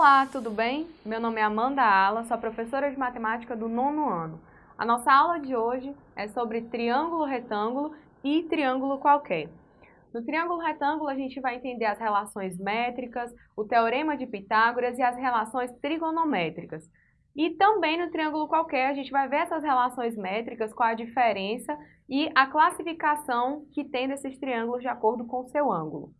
Olá, tudo bem? Meu nome é Amanda Ala, sou professora de matemática do nono ano. A nossa aula de hoje é sobre triângulo retângulo e triângulo qualquer. No triângulo retângulo, a gente vai entender as relações métricas, o teorema de Pitágoras e as relações trigonométricas. E também no triângulo qualquer, a gente vai ver essas relações métricas, qual a diferença e a classificação que tem desses triângulos de acordo com o seu ângulo.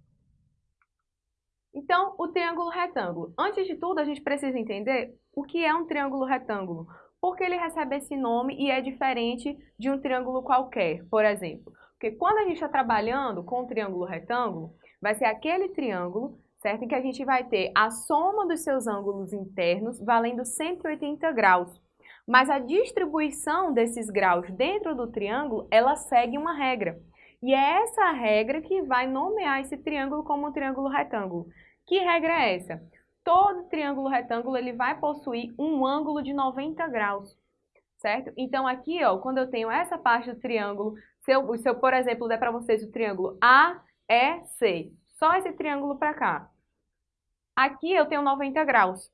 Então, o triângulo retângulo. Antes de tudo, a gente precisa entender o que é um triângulo retângulo. Porque ele recebe esse nome e é diferente de um triângulo qualquer, por exemplo. Porque quando a gente está trabalhando com o triângulo retângulo, vai ser aquele triângulo, certo? Em que a gente vai ter a soma dos seus ângulos internos valendo 180 graus. Mas a distribuição desses graus dentro do triângulo, ela segue uma regra. E é essa regra que vai nomear esse triângulo como um triângulo retângulo. Que regra é essa? Todo triângulo retângulo ele vai possuir um ângulo de 90 graus, certo? Então aqui, ó, quando eu tenho essa parte do triângulo, se eu, se eu por exemplo, der para vocês o triângulo AEC, só esse triângulo para cá. Aqui eu tenho 90 graus,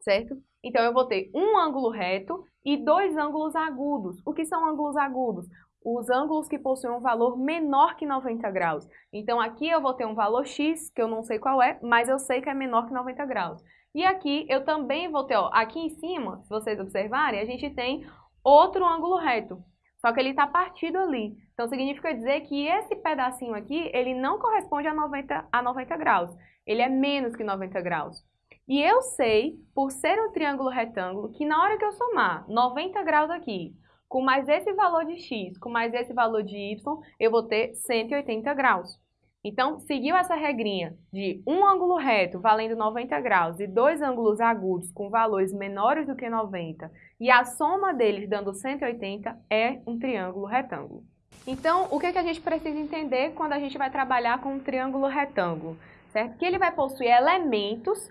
certo? Então eu vou ter um ângulo reto e dois ângulos agudos. O que são ângulos agudos? Os ângulos que possuem um valor menor que 90 graus. Então aqui eu vou ter um valor x, que eu não sei qual é, mas eu sei que é menor que 90 graus. E aqui eu também vou ter, ó, aqui em cima, se vocês observarem, a gente tem outro ângulo reto, só que ele está partido ali. Então significa dizer que esse pedacinho aqui, ele não corresponde a 90, a 90 graus, ele é menos que 90 graus. E eu sei, por ser um triângulo retângulo, que na hora que eu somar 90 graus aqui com mais esse valor de x, com mais esse valor de y, eu vou ter 180 graus. Então, seguiu essa regrinha de um ângulo reto valendo 90 graus e dois ângulos agudos com valores menores do que 90 e a soma deles dando 180 é um triângulo retângulo. Então, o que, é que a gente precisa entender quando a gente vai trabalhar com um triângulo retângulo? Certo? Que ele vai possuir elementos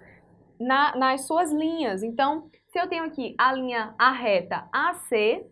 na, nas suas linhas. Então, se eu tenho aqui a linha a reta AC,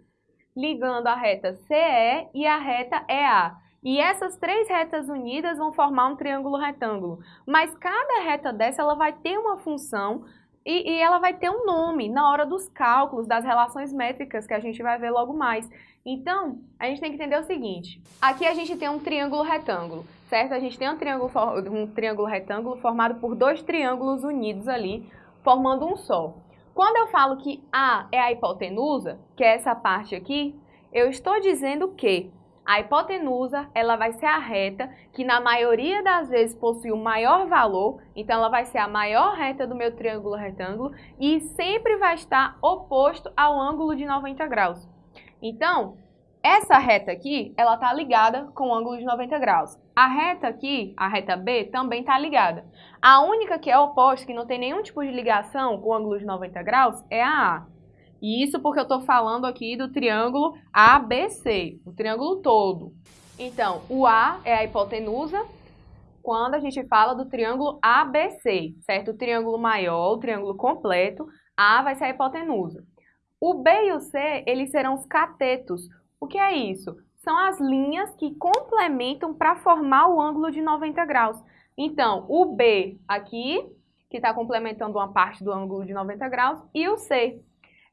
ligando a reta CE e a reta EA. E essas três retas unidas vão formar um triângulo retângulo. Mas cada reta dessa ela vai ter uma função e, e, ela vai ter um nome na hora dos cálculos, das relações métricas que a gente vai ver logo mais. Então, a gente tem que entender o seguinte. Aqui a gente tem um triângulo retângulo, certo? A gente tem um triângulo, um triângulo retângulo formado por dois triângulos unidos ali, formando um só. Quando eu falo que A é a hipotenusa, que é essa parte aqui, eu estou dizendo que a hipotenusa ela vai ser a reta que na maioria das vezes possui o maior valor, então ela vai ser a maior reta do meu triângulo retângulo e sempre vai estar oposto ao ângulo de 90 graus. Então, essa reta aqui, ela está ligada com o ângulo de 90 graus. A reta aqui, a reta B, também está ligada. A única que é oposta, que não tem nenhum tipo de ligação com o ângulo de 90 graus, é a A. E isso porque eu estou falando aqui do triângulo ABC, o triângulo todo. Então, o A é a hipotenusa quando a gente fala do triângulo ABC, certo? O triângulo maior, o triângulo completo, A vai ser a hipotenusa. O B e o C, eles serão os catetos, o que é isso? São as linhas que complementam para formar o ângulo de 90 graus. Então, o B aqui, que está complementando uma parte do ângulo de 90 graus, e o C.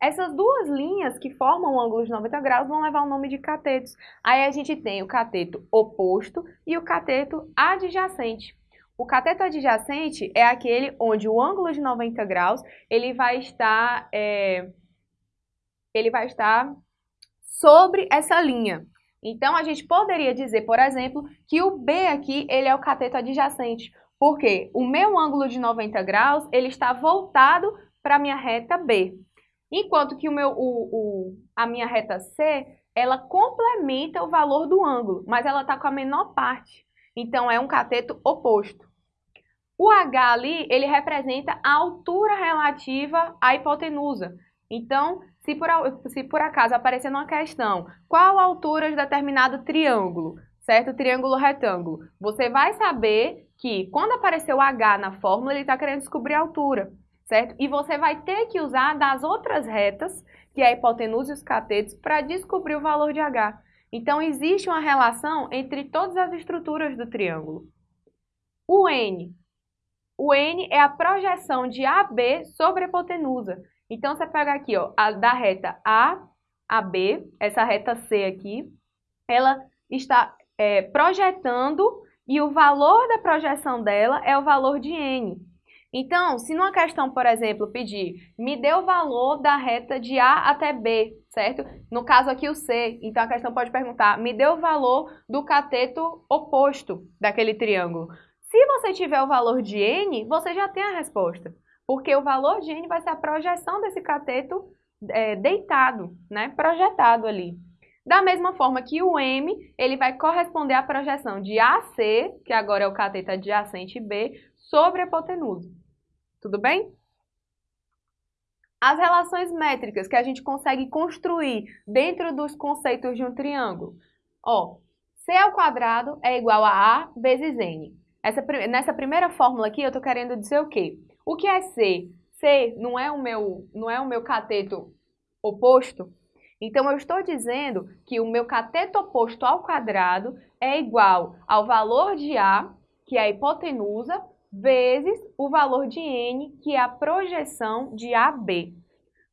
Essas duas linhas que formam o ângulo de 90 graus vão levar o nome de catetos. Aí a gente tem o cateto oposto e o cateto adjacente. O cateto adjacente é aquele onde o ângulo de 90 graus ele vai estar, é, ele vai estar sobre essa linha. Então, a gente poderia dizer, por exemplo, que o B aqui ele é o cateto adjacente, porque o meu ângulo de 90 graus ele está voltado para a minha reta B, enquanto que o meu, o, o, a minha reta C ela complementa o valor do ângulo, mas ela está com a menor parte, então é um cateto oposto. O H ali, ele representa a altura relativa à hipotenusa. Então, se por, se por acaso aparecer uma questão, qual a altura de determinado triângulo, certo? Triângulo retângulo, você vai saber que quando aparecer o H na fórmula, ele está querendo descobrir a altura, certo? E você vai ter que usar das outras retas, que é a hipotenusa e os catetos, para descobrir o valor de H. Então, existe uma relação entre todas as estruturas do triângulo. O N o N é a projeção de AB sobre a hipotenusa. Então, você pega aqui, ó, a, da reta A a B, essa reta C aqui, ela está é, projetando e o valor da projeção dela é o valor de N. Então, se numa questão, por exemplo, pedir, me dê o valor da reta de A até B, certo? No caso aqui o C, então a questão pode perguntar, me dê o valor do cateto oposto daquele triângulo. Se você tiver o valor de N, você já tem a resposta, porque o valor de N vai ser a projeção desse cateto é, deitado, né? projetado ali. Da mesma forma que o M, ele vai corresponder à projeção de AC, que agora é o cateto adjacente B, sobre a hipotenusa. Tudo bem? As relações métricas que a gente consegue construir dentro dos conceitos de um triângulo. Ó, C ao quadrado é igual a A vezes N. Essa, nessa primeira fórmula aqui, eu estou querendo dizer o quê? O que é C? C não é o meu, não é o meu cateto oposto? Então, eu estou dizendo que o meu cateto oposto ao quadrado é igual ao valor de A, que é a hipotenusa, vezes o valor de N, que é a projeção de AB.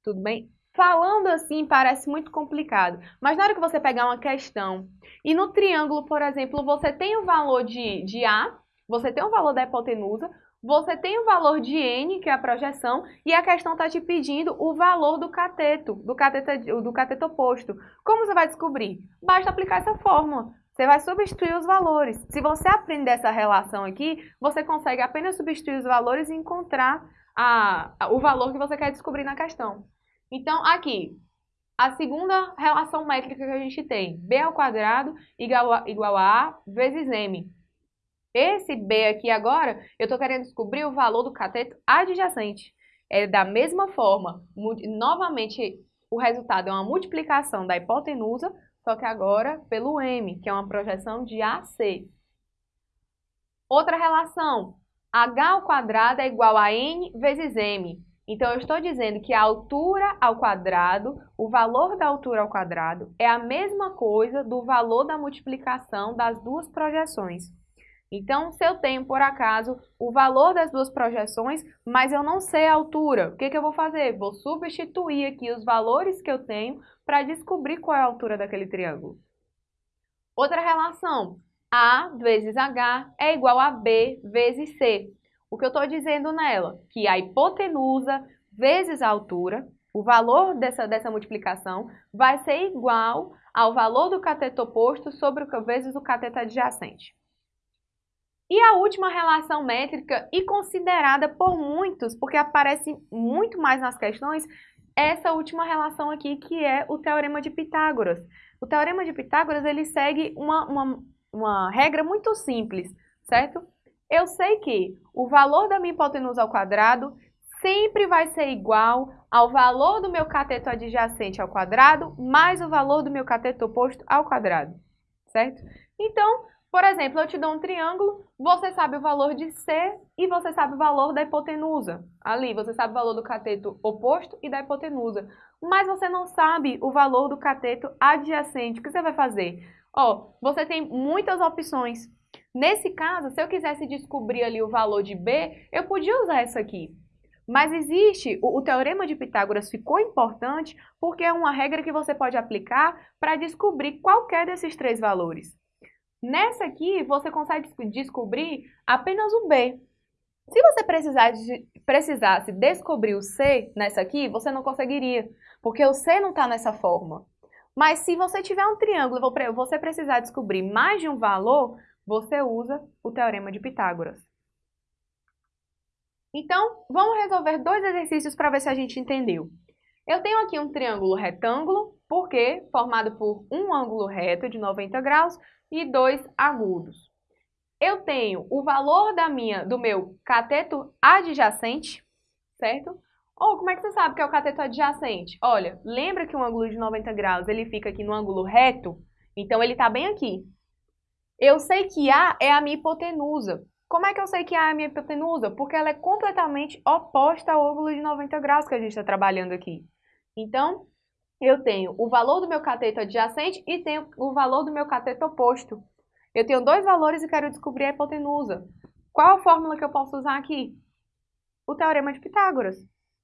Tudo bem? Falando assim parece muito complicado, mas na hora que você pegar uma questão e no triângulo, por exemplo, você tem o valor de, de A, você tem o valor da hipotenusa, você tem o valor de N, que é a projeção, e a questão está te pedindo o valor do cateto, do cateto, do cateto oposto. Como você vai descobrir? Basta aplicar essa fórmula. Você vai substituir os valores. Se você aprender essa relação aqui, você consegue apenas substituir os valores e encontrar a, o valor que você quer descobrir na questão. Então, aqui, a segunda relação métrica que a gente tem, b ao quadrado igual a, igual a a vezes m. Esse B aqui agora, eu estou querendo descobrir o valor do cateto adjacente. É da mesma forma, novamente, o resultado é uma multiplicação da hipotenusa, só que agora pelo M, que é uma projeção de AC. Outra relação, H ao quadrado é igual a N vezes M. Então, eu estou dizendo que a altura ao quadrado, o valor da altura ao quadrado, é a mesma coisa do valor da multiplicação das duas projeções. Então, se eu tenho, por acaso, o valor das duas projeções, mas eu não sei a altura, o que, que eu vou fazer? Vou substituir aqui os valores que eu tenho para descobrir qual é a altura daquele triângulo. Outra relação, A vezes H é igual a B vezes C. O que eu estou dizendo nela? Que a hipotenusa vezes a altura, o valor dessa, dessa multiplicação, vai ser igual ao valor do cateto oposto sobre o vezes o cateto adjacente. E a última relação métrica, e considerada por muitos, porque aparece muito mais nas questões, essa última relação aqui, que é o Teorema de Pitágoras. O Teorema de Pitágoras, ele segue uma, uma, uma regra muito simples, certo? Eu sei que o valor da minha hipotenusa ao quadrado sempre vai ser igual ao valor do meu cateto adjacente ao quadrado mais o valor do meu cateto oposto ao quadrado, certo? Então, por exemplo, eu te dou um triângulo, você sabe o valor de C e você sabe o valor da hipotenusa. Ali, você sabe o valor do cateto oposto e da hipotenusa. Mas você não sabe o valor do cateto adjacente. O que você vai fazer? Ó, você tem muitas opções. Nesse caso, se eu quisesse descobrir ali o valor de B, eu podia usar essa aqui. Mas existe, o, o, Teorema de Pitágoras ficou importante porque é uma regra que você pode aplicar para descobrir qualquer desses três valores. Nessa aqui, você consegue descobrir apenas o B. Se você precisasse, precisasse descobrir o C nessa aqui, você não conseguiria, porque o C não está nessa forma. Mas se você tiver um triângulo e você precisar descobrir mais de um valor, você usa o Teorema de Pitágoras. Então, vamos resolver dois exercícios para ver se a gente entendeu. Eu tenho aqui um triângulo retângulo, porque formado por um ângulo reto de 90 graus e dois agudos. Eu tenho o valor da minha, do meu cateto adjacente, certo? Ou como é que você sabe que é o cateto adjacente? Olha, lembra que um ângulo de 90 graus ele fica aqui no ângulo reto? Então ele está bem aqui. Eu sei que A é a minha hipotenusa. Como é que eu sei que A é a minha hipotenusa? Porque ela é completamente oposta ao ângulo de 90 graus que a gente está trabalhando aqui. Então, eu tenho o valor do meu cateto adjacente e tenho o valor do meu cateto oposto. Eu tenho dois valores e quero descobrir a hipotenusa. Qual a fórmula que eu posso usar aqui? O teorema de Pitágoras,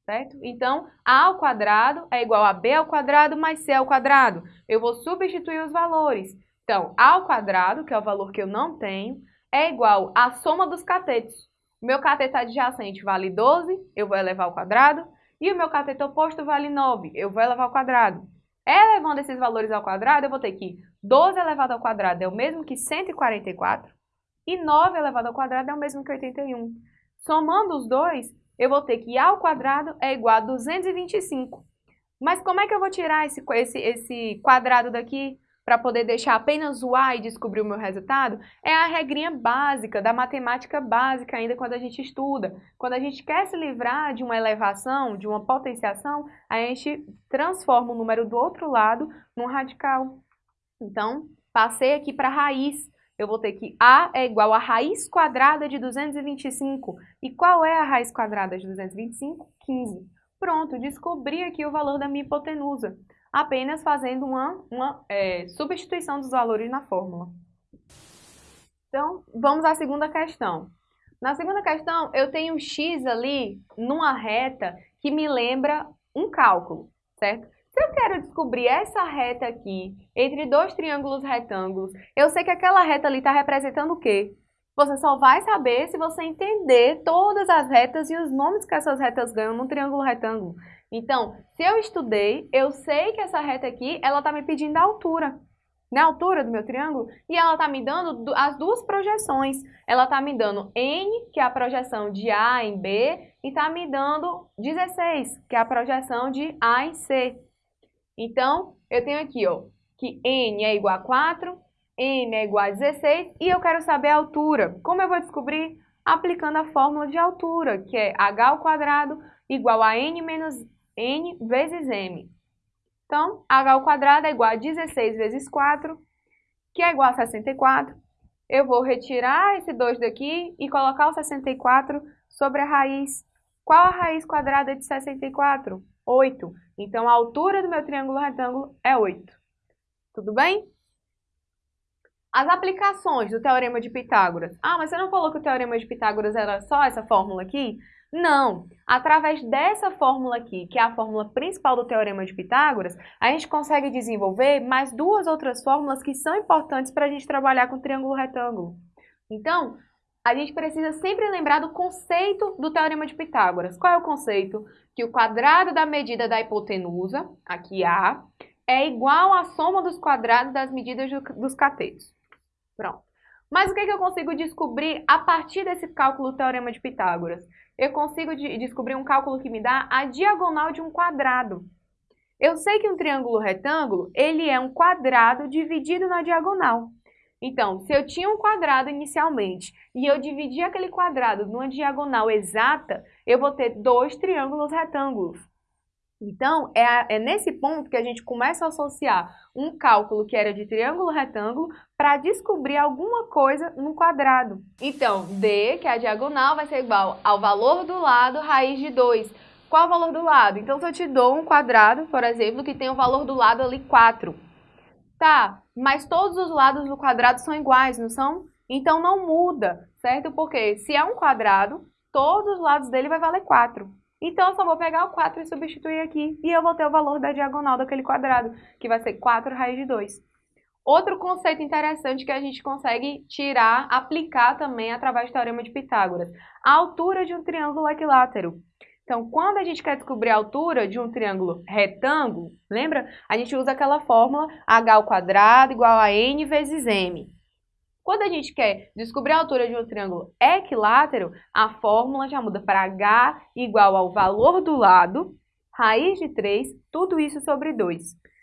certo? Então, A ao quadrado é igual a B ao quadrado mais C ao quadrado. Eu vou substituir os valores. Então, A ao quadrado, que é o valor que eu não tenho, é igual à soma dos catetos. Meu cateto adjacente vale 12, eu vou elevar ao quadrado, e o meu cateto oposto vale 9, eu vou elevar ao quadrado. Elevando esses valores ao quadrado, eu vou ter que 12 elevado ao quadrado é o mesmo que 144, e 9 elevado ao quadrado é o mesmo que 81. Somando os dois, eu vou ter que A ao quadrado é igual a 225. Mas como é que eu vou tirar esse, esse, esse quadrado daqui para poder deixar apenas o A e descobrir o meu resultado? É a regrinha básica, da matemática básica ainda quando a gente estuda. Quando a gente quer se livrar de uma elevação, de uma potenciação, a gente transforma o número do outro lado num radical. Então, passei aqui para a raiz eu vou ter que A é igual a raiz quadrada de 225. E qual é a raiz quadrada de 225? 15. Pronto, descobri aqui o valor da minha hipotenusa, apenas fazendo uma, uma é, substituição dos valores na fórmula. Então, vamos à segunda questão. Na segunda questão, eu tenho x ali numa reta que me lembra um cálculo, certo? Se eu quero descobrir essa reta aqui, entre dois triângulos retângulos, eu sei que aquela reta ali está representando o quê? Você só vai saber se você entender todas as retas e os nomes que essas retas ganham num triângulo retângulo. Então, se eu estudei, eu sei que essa reta aqui, ela está me pedindo a altura. Na altura do meu triângulo, e ela está me dando as duas projeções. Ela está me dando N, que é a projeção de A em B, e está me dando 16, que é a projeção de A em C. Então, eu tenho aqui, ó, que n é igual a 4, n é igual a 16 e eu quero saber a altura. Como eu vou descobrir? Aplicando a fórmula de altura, que é h ao quadrado igual a n menos n vezes m. Então, h ao quadrado é igual a 16 vezes 4, que é igual a 64. Eu vou retirar esse 2 daqui e colocar o 64 sobre a raiz. Qual a raiz quadrada de 64? 8. Então, a altura do meu triângulo retângulo é 8. Tudo bem? As aplicações do Teorema de Pitágoras. Ah, mas você não falou que o Teorema de Pitágoras era só essa fórmula aqui? Não. Através dessa fórmula aqui, que é a fórmula principal do Teorema de Pitágoras, a gente consegue desenvolver mais duas outras fórmulas que são importantes para a gente trabalhar com triângulo retângulo. Então, a gente precisa sempre lembrar do conceito do Teorema de Pitágoras. Qual é o conceito? Que o quadrado da medida da hipotenusa, aqui A, é igual à soma dos quadrados das medidas dos catetos. Pronto. Mas o que, que eu consigo descobrir a partir desse cálculo do Teorema de Pitágoras? Eu consigo de descobrir um cálculo que me dá a diagonal de um quadrado. Eu sei que um triângulo retângulo, ele é um quadrado dividido na diagonal. Então, se eu tinha um quadrado inicialmente e eu dividi aquele quadrado numa diagonal exata, eu vou ter dois triângulos retângulos. Então, é, é nesse ponto que a gente começa a associar um cálculo que era de triângulo retângulo para descobrir alguma coisa no quadrado. Então, D, que é a diagonal, vai ser igual ao valor do lado raiz de 2. Qual o valor do lado? Então, se eu te dou um quadrado, por exemplo, que tem o valor do lado ali 4, Tá, mas todos os lados do quadrado são iguais, não são? Então não muda, certo? Porque se é um quadrado, todos os lados dele vai valer 4. Então eu só vou pegar o 4 e substituir aqui, e eu vou ter o valor da diagonal daquele quadrado, que vai ser 4 raiz de 2. Outro conceito interessante que a gente consegue tirar, aplicar também através do Teorema de Pitágoras. A altura de um triângulo equilátero. Então, quando a gente quer descobrir a altura de um triângulo retângulo, lembra? A gente usa aquela fórmula h ao quadrado igual a n vezes m. Quando a gente quer descobrir a altura de um triângulo equilátero, a fórmula já muda para h igual ao valor do lado, raiz de 3, tudo isso sobre 2.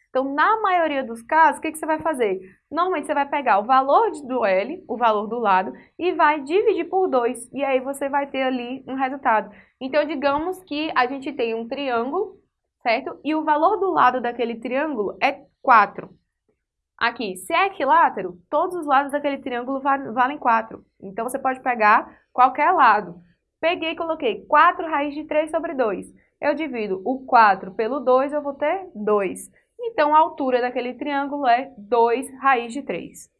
Então, na maioria dos casos, o que, que você vai fazer? Normalmente, você vai pegar o valor do L, o valor do lado, e vai dividir por 2. E aí, você vai ter ali um resultado. Então, digamos que a gente tem um triângulo, certo? E o valor do lado daquele triângulo é 4. Aqui, se é equilátero, todos os lados daquele triângulo valem 4. Então, você pode pegar qualquer lado. Peguei e coloquei 4 raiz de 3 sobre 2. Eu divido o 4 pelo 2, eu vou ter 2. Então, a altura daquele triângulo é 2 raiz de 3.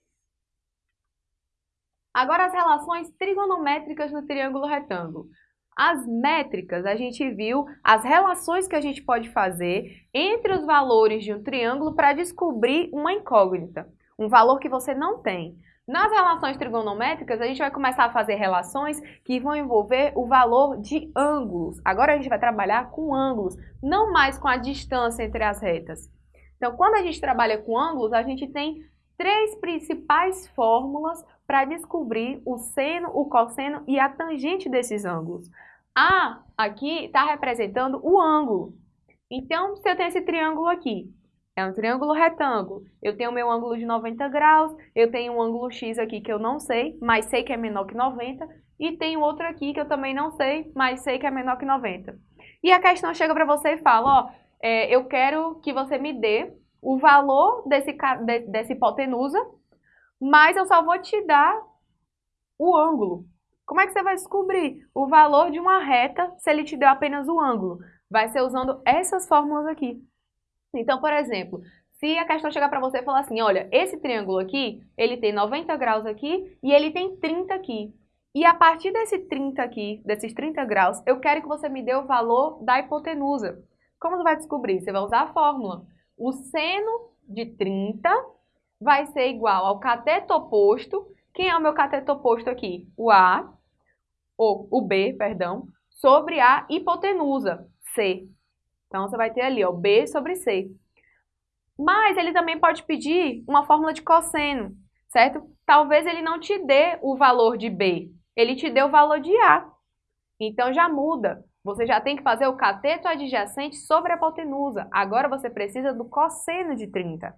Agora as relações trigonométricas no triângulo retângulo. As métricas, a gente viu as relações que a gente pode fazer entre os valores de um triângulo para descobrir uma incógnita, um valor que você não tem. Nas relações trigonométricas, a gente vai começar a fazer relações que vão envolver o valor de ângulos. Agora a gente vai trabalhar com ângulos, não mais com a distância entre as retas. Então, quando a gente trabalha com ângulos, a gente tem três principais fórmulas para descobrir o seno, o cosseno e a tangente desses ângulos. A aqui está representando o ângulo. Então, se eu tenho esse triângulo aqui, é um triângulo retângulo, eu tenho meu ângulo de 90 graus, eu tenho um ângulo X aqui que eu não sei, mas sei que é menor que 90, e tenho outro aqui que eu também não sei, mas sei que é menor que 90. E a questão chega para você e fala, ó, é, eu quero que você me dê o valor desse, de, dessa hipotenusa, mas eu só vou te dar o ângulo. Como é que você vai descobrir o valor de uma reta se ele te deu apenas o ângulo? Vai ser usando essas fórmulas aqui. Então, por exemplo, se a questão chegar para você e falar assim, olha, esse triângulo aqui, ele tem 90 graus aqui e ele tem 30 aqui. E a partir desse 30 aqui, desses 30 graus, eu quero que você me dê o valor da hipotenusa. Como você vai descobrir? Você vai usar a fórmula. O seno de 30 vai ser igual ao cateto oposto. Quem é o meu cateto oposto aqui? O A ou o B, perdão, sobre a hipotenusa, C. Então, você vai ter ali, ó, B sobre C. Mas ele também pode pedir uma fórmula de cosseno, certo? Talvez ele não te dê o valor de B, ele te dê o valor de A. Então, já muda. Você já tem que fazer o cateto adjacente sobre a hipotenusa. Agora, você precisa do cosseno de 30.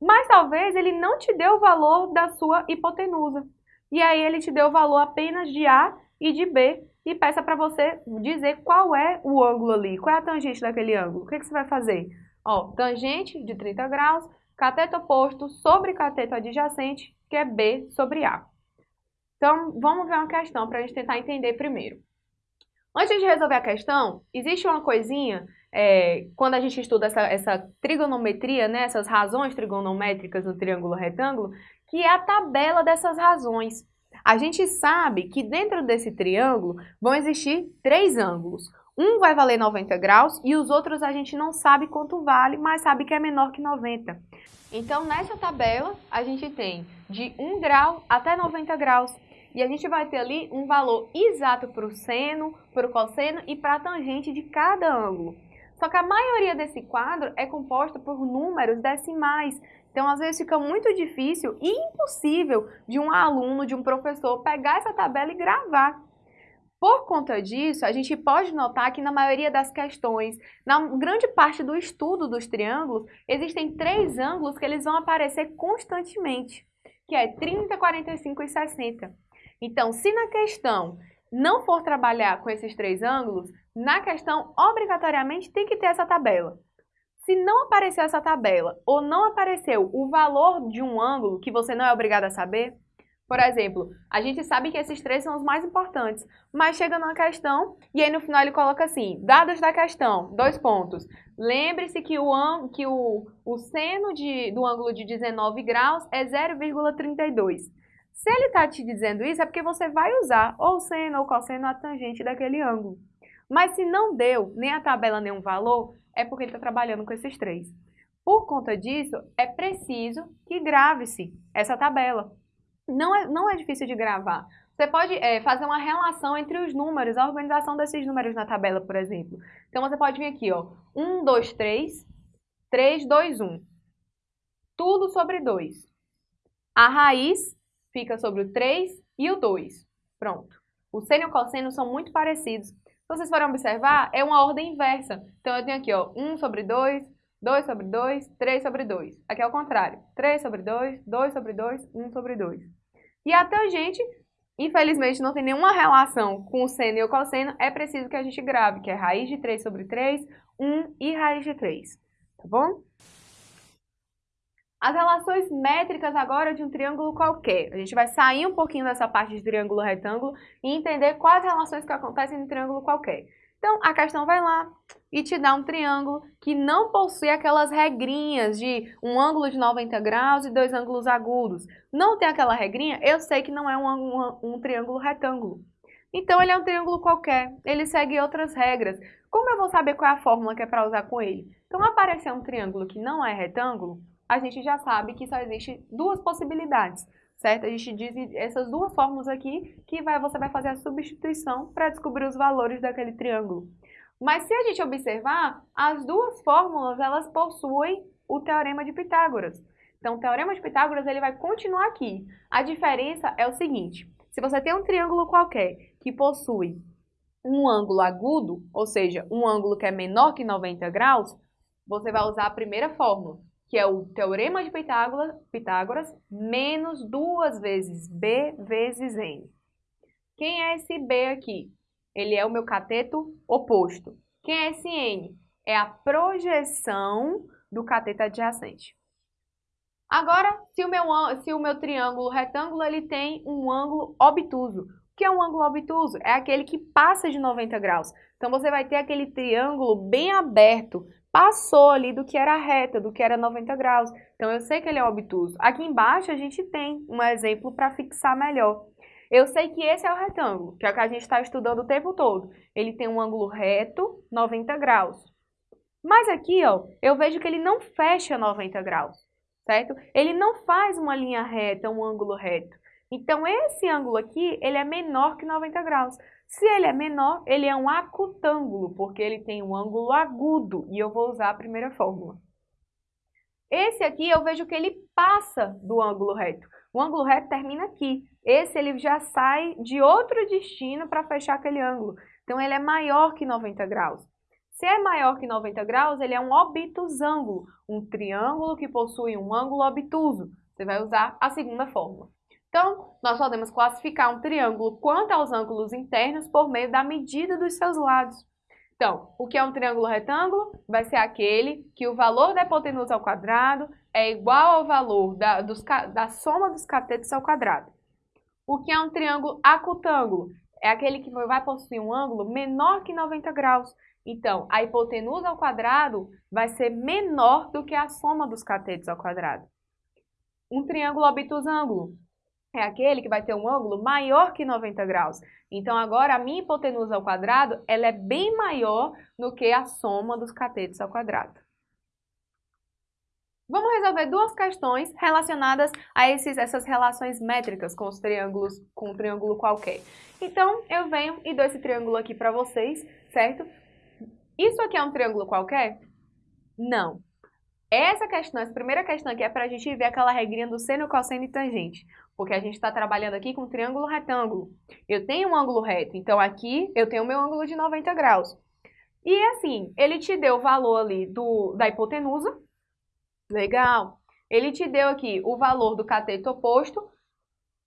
Mas talvez ele não te dê o valor da sua hipotenusa. E aí ele te deu o valor apenas de A e de B e peça para você dizer qual é o ângulo ali, qual é a tangente daquele ângulo. O que, que você vai fazer? Ó, tangente de 30 graus, cateto oposto sobre cateto adjacente, que é B sobre A. Então, vamos ver uma questão para a gente tentar entender primeiro. Antes de resolver a questão, existe uma coisinha, é, quando a gente estuda essa, essa trigonometria, né, essas razões trigonométricas no triângulo retângulo, que é a tabela dessas razões. A gente sabe que dentro desse triângulo vão existir três ângulos. Um vai valer 90 graus e os outros a gente não sabe quanto vale, mas sabe que é menor que 90. Então, nessa tabela, a gente tem de 1 grau até 90 graus. E a gente vai ter ali um valor exato para o seno, para o cosseno e para a tangente de cada ângulo. Só que a maioria desse quadro é composta por números decimais. Então, às vezes fica muito difícil e impossível de um aluno, de um professor, pegar essa tabela e gravar. Por conta disso, a gente pode notar que na maioria das questões, na grande parte do estudo dos triângulos, existem três ângulos que eles vão aparecer constantemente, que é 30, 45 e 60. Então, se na questão não for trabalhar com esses três ângulos, na questão obrigatoriamente tem que ter essa tabela. Se não apareceu essa tabela ou não apareceu o valor de um ângulo que você não é obrigado a saber, por exemplo, a gente sabe que esses três são os mais importantes, mas chega numa questão e aí no final ele coloca assim, dados da questão, dois pontos. Lembre-se que, o, que o, o seno de, do ângulo de 19 graus é 0,32. Se ele está te dizendo isso, é porque você vai usar ou seno ou cosseno a tangente daquele ângulo. Mas se não deu nem a tabela nem um valor, é porque ele está trabalhando com esses três. Por conta disso, é preciso que grave-se essa tabela. Não é, não é difícil de gravar. Você pode é, fazer uma relação entre os números, a organização desses números na tabela, por exemplo. Então, você pode vir aqui, ó, 1, 2, 3, 3, 2, 1. Tudo sobre 2. A raiz fica sobre o 3 e o 2. Pronto. O seno e o cosseno são muito parecidos. Se vocês forem observar, é uma ordem inversa. Então, eu tenho aqui, ó, 1 sobre 2, 2 sobre 2, 3 sobre 2. Aqui é o contrário. 3 sobre 2, 2 sobre 2, 1 sobre 2. E a tangente, infelizmente, não tem nenhuma relação com o seno e o cosseno. É preciso que a gente grave, que é raiz de 3 sobre 3, 1 e raiz de 3. Tá bom? As relações métricas agora de um triângulo qualquer. A gente vai sair um pouquinho dessa parte de triângulo retângulo e entender quais relações que acontecem no triângulo qualquer. Então, a questão vai lá e te dá um triângulo que não possui aquelas regrinhas de um ângulo de 90 graus e dois ângulos agudos. Não tem aquela regrinha, eu sei que não é um, um, um triângulo retângulo. Então, ele é um triângulo qualquer, ele segue outras regras. Como eu vou saber qual é a fórmula que é para usar com ele? Então, aparecer um triângulo que não é retângulo, a gente já sabe que só existe duas possibilidades, certo? A gente diz essas duas fórmulas aqui que vai, você vai fazer a substituição para descobrir os valores daquele triângulo. Mas se a gente observar, as duas fórmulas elas possuem o teorema de Pitágoras. Então, o teorema de Pitágoras ele vai continuar aqui. A diferença é o seguinte, se você tem um triângulo qualquer que possui um ângulo agudo, ou seja, um ângulo que é menor que 90 graus, você vai usar a primeira fórmula, que é o Teorema de Pitágoras, Pitágoras menos duas vezes B vezes N. Quem é esse B aqui? Ele é o meu cateto oposto. Quem é esse N? É a projeção do cateto adjacente. Agora, se o meu, se o meu triângulo retângulo ele tem um ângulo obtuso, o que é um ângulo obtuso? É aquele que passa de 90 graus. Então, você vai ter aquele triângulo bem aberto, passou ali do que era reta, do que era 90 graus. Então, eu sei que ele é obtuso. Aqui embaixo, a gente tem um exemplo para fixar melhor. Eu sei que esse é o retângulo, que é o que a gente está estudando o tempo todo. Ele tem um ângulo reto, 90 graus. Mas aqui, ó, eu vejo que ele não fecha 90 graus, certo? Ele não faz uma linha reta, um ângulo reto. Então, esse ângulo aqui, ele é menor que 90 graus. Se ele é menor, ele é um acutângulo, porque ele tem um ângulo agudo, e eu vou usar a primeira fórmula. Esse aqui, eu vejo que ele passa do ângulo reto. O ângulo reto termina aqui. Esse, ele já sai de outro destino para fechar aquele ângulo. Então, ele é maior que 90 graus. Se é maior que 90 graus, ele é um obtusângulo, um triângulo que possui um ângulo obtuso. Você vai usar a segunda fórmula. Então, nós podemos classificar um triângulo quanto aos ângulos internos por meio da medida dos seus lados. Então, o que é um triângulo retângulo? Vai ser aquele que o valor da hipotenusa ao quadrado é igual ao valor da, dos, da soma dos catetos ao quadrado. O que é um triângulo acutângulo? É aquele que vai possuir um ângulo menor que 90 graus. Então, a hipotenusa ao quadrado vai ser menor do que a soma dos catetos ao quadrado. Um triângulo obtusângulo é aquele que vai ter um ângulo maior que 90 graus. Então, agora, a minha hipotenusa ao quadrado, ela é bem maior do que a soma dos catetos ao quadrado. Vamos resolver duas questões relacionadas a esses, essas relações métricas com os triângulos, com um triângulo qualquer. Então, eu venho e dou esse triângulo aqui para vocês, certo? Isso aqui é um triângulo qualquer? Não. Essa questão, essa primeira questão aqui é para a gente ver aquela regrinha do seno, cosseno e tangente. Porque a gente está trabalhando aqui com triângulo retângulo. Eu tenho um ângulo reto, então aqui eu tenho meu ângulo de 90 graus. E assim, ele te deu o valor ali do, da hipotenusa. Legal. Ele te deu aqui o valor do cateto oposto,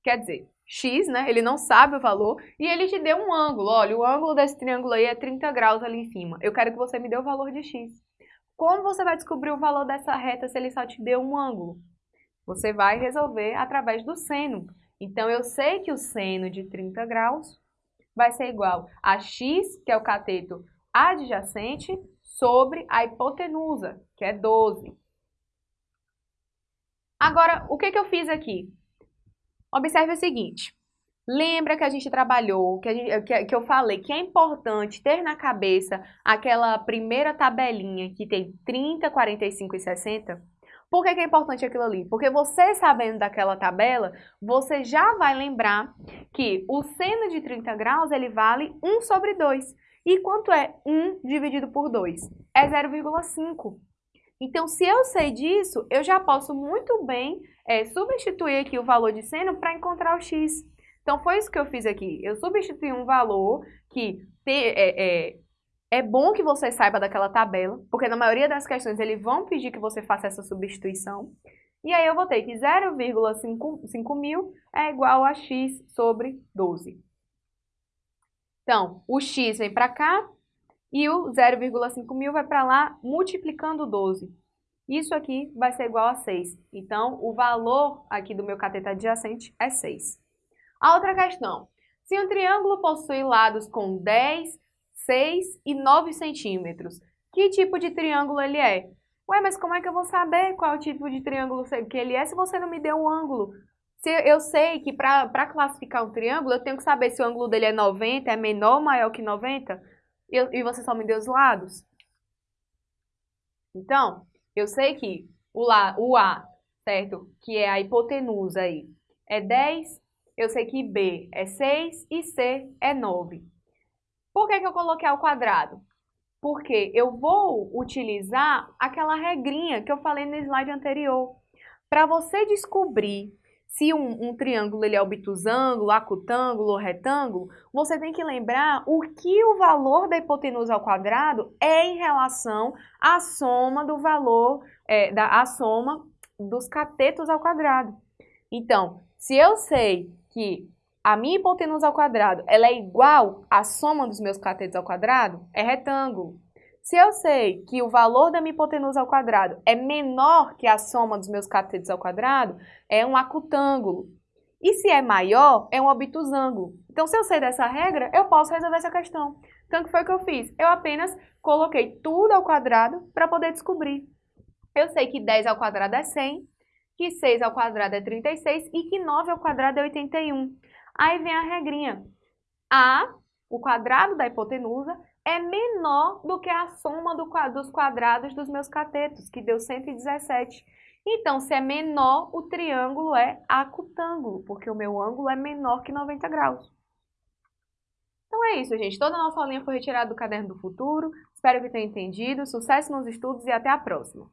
quer dizer, x, né? Ele não sabe o valor. E ele te deu um ângulo. Olha, o ângulo desse triângulo aí é 30 graus ali em cima. Eu quero que você me dê o valor de x. Como você vai descobrir o valor dessa reta se ele só te deu um ângulo? Você vai resolver através do seno. Então, eu sei que o seno de 30 graus vai ser igual a x, que é o cateto adjacente, sobre a hipotenusa, que é 12. Agora, o que, que eu fiz aqui? Observe o seguinte. Lembra que a gente trabalhou, que, gente, que, que, eu falei que é importante ter na cabeça aquela primeira tabelinha que tem 30, 45 e 60? Por que, que é importante aquilo ali? Porque você sabendo daquela tabela, você já vai lembrar que o seno de 30 graus ele vale 1 sobre 2. E quanto é 1 dividido por 2? É 0,5. Então, se eu sei disso, eu já posso muito bem é, substituir aqui o valor de seno para encontrar o x. Então, foi isso que eu fiz aqui. Eu substituí um valor que é, é, é bom que você saiba daquela tabela, porque na maioria das questões eles vão pedir que você faça essa substituição. E aí eu vou ter que 0,5 mil é igual a x sobre 12. Então, o x vem para cá e o 0,5 mil vai para lá multiplicando 12. Isso aqui vai ser igual a 6. Então, o valor aqui do meu cateto adjacente é 6. A outra questão. Se um triângulo possui lados com 10, 6 e 9 centímetros. Que tipo de triângulo ele é? Ué, mas como é que eu vou saber qual tipo de triângulo que ele é se você não me deu um ângulo? Se eu sei que para classificar um triângulo, eu tenho que saber se o ângulo dele é 90, é menor ou maior que 90, e, e você só me deu os lados. Então, eu sei que o, lá, o A, certo? Que é a hipotenusa aí, é 10. Eu sei que B é 6 e C é 9. Por que, que eu coloquei ao quadrado? Porque eu vou utilizar aquela regrinha que eu falei no slide anterior. Para você descobrir se um, um, triângulo ele é obtusângulo, acutângulo ou retângulo, você tem que lembrar o que o valor da hipotenusa ao quadrado é em relação à soma do valor, é, da, a soma dos catetos ao quadrado. Então, se eu sei que a minha hipotenusa ao quadrado ela é igual à soma dos meus catetos ao quadrado, é retângulo. Se eu sei que o valor da minha hipotenusa ao quadrado é menor que a soma dos meus catetos ao quadrado, é um acutângulo. E se é maior, é um obtusângulo. Então, se eu sei dessa regra, eu posso resolver essa questão. Então, o que foi que eu fiz? Eu apenas coloquei tudo ao quadrado para poder descobrir. Eu sei que 10 ao quadrado é 100, que 6 ao quadrado é 36 e que 9 ao quadrado é 81. Aí vem a regrinha. A, o quadrado da hipotenusa, é menor do que a soma do, dos quadrados dos meus catetos, que deu 117. Então, se é menor, o triângulo é acutângulo, porque o meu ângulo é menor que 90 graus. Então é isso, gente. Toda a nossa aulinha foi retirada do Caderno do Futuro. Espero que tenha entendido. Sucesso nos estudos e até a próxima!